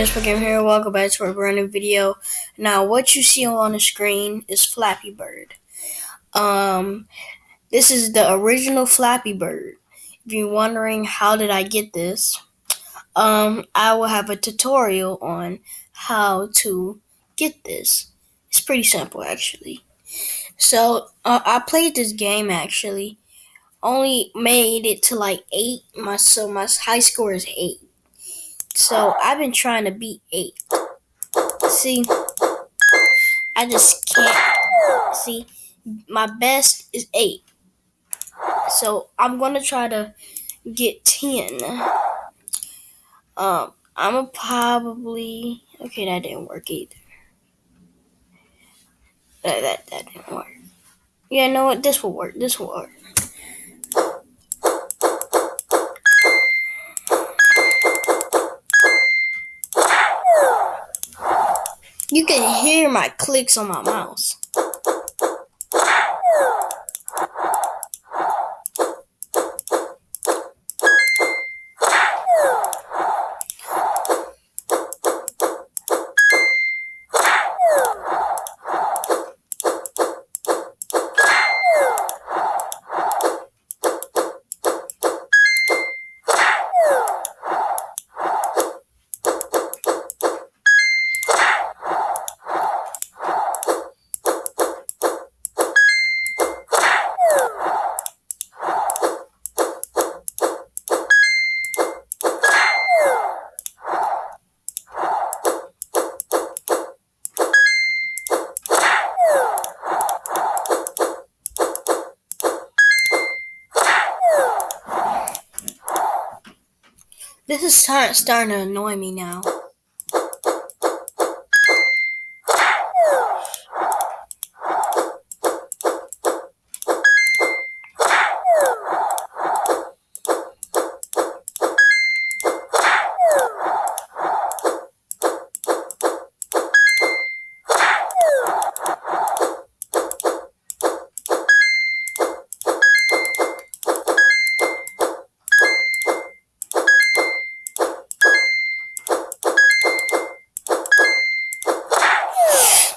it's Game here. Welcome back to a brand new video. Now, what you see on the screen is Flappy Bird. Um, this is the original Flappy Bird. If you're wondering how did I get this, um, I will have a tutorial on how to get this. It's pretty simple, actually. So, uh, I played this game actually. Only made it to like eight. My so my high score is eight so I've been trying to beat eight. See, I just can't. See, my best is eight. So I'm gonna try to get ten. Um, I'm a probably okay. That didn't work either. That that that didn't work. Yeah, know what? This will work. This will work. You can hear my clicks on my mouse. This is starting to annoy me now.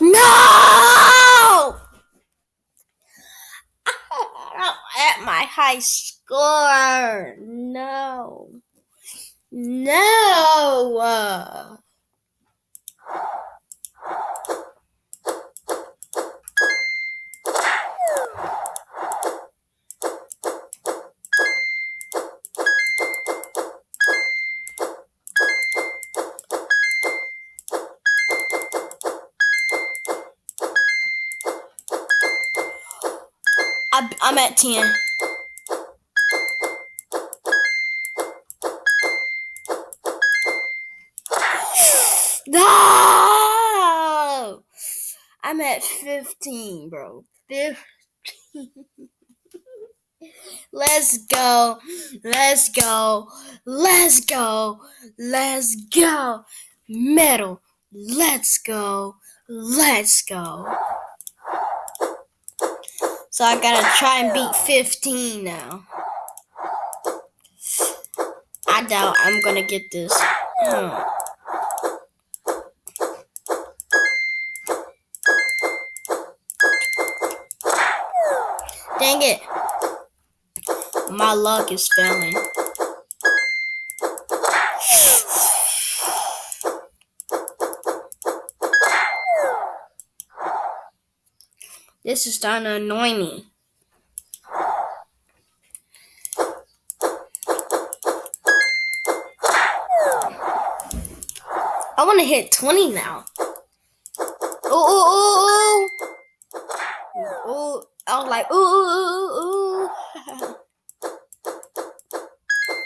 No! At my high score. No. No. I'm at 10. I'm at 15, bro. 15. Let's go. Let's go. Let's go. Let's go. Metal. Let's go. Let's go. So I gotta try and beat 15 now. I doubt I'm gonna get this. Dang it. My luck is failing. This is starting to annoy me. I want to hit 20 now. Ooh, ooh, ooh, ooh. I was like, ooh, ooh, ooh, ooh.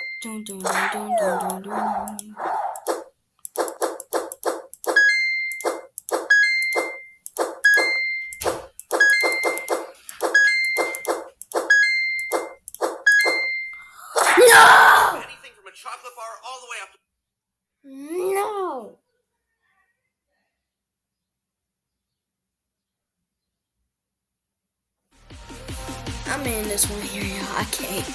dun, dun, dun, dun, dun, dun. No! I'm in this one here, y'all. I can't.